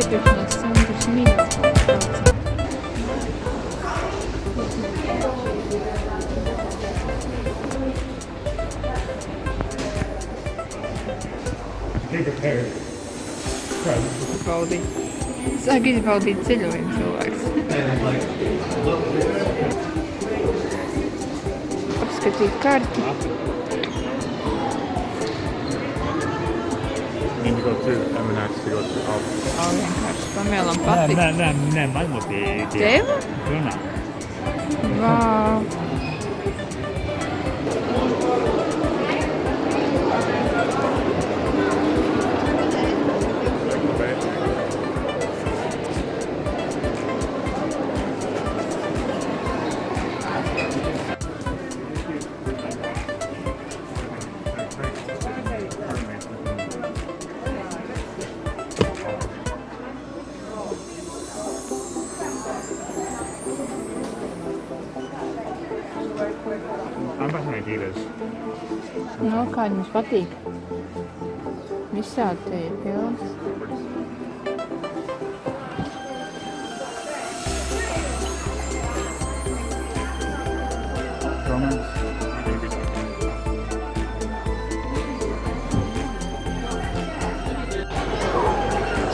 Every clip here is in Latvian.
iepirkšanās centrs mīnus kaut kāds. Baudīt. Sāk izbaudīt ceļojumu cilvēks. Apskatīt karti. 22, ja minä sijoitin auto. Aurinkoista. Meillä on pati. Nää, nää, nää, nää maailma piikiä. Teivä? Kyllä. Vau. Wow. Back in Adidas. Nu, kā jums patīk? Visādi te ir pilns.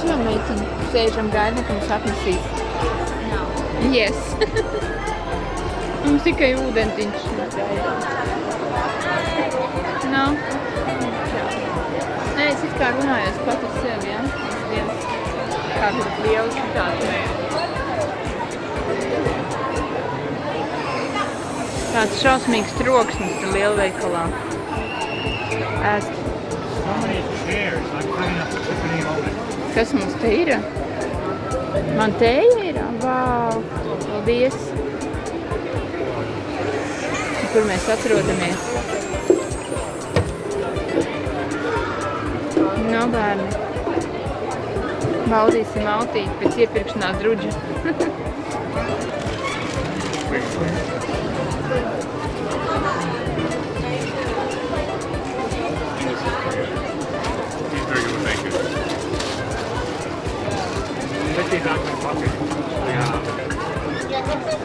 Šo meitiņu sēžam gaidām, ka mums atnesīs. Yes. mums tikai ūdentiņš. Nav. Nē, es it kā runājos pat ar sevi, ja? Dievs, kādu lielu šitādu mēru. Tāds šausmīgs troksnis tur lielveikalā. Ēst. Kas mums te ir? Man te ir? Vau! Paldies! Kur mēs atrodamies? No bērni. Baudīsim autīt pēc iepirkšanās druģa. Let's see back in my pocket. Yeah.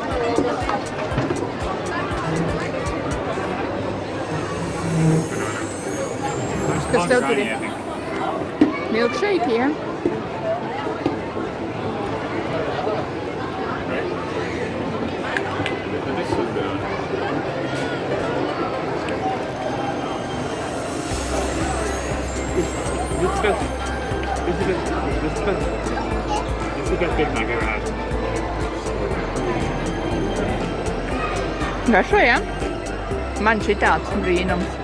gesloten dit. Milkshake hier. This is the this is the this is the best Big Mac I've had. Хорошо, я? Manchita, смотри, нам.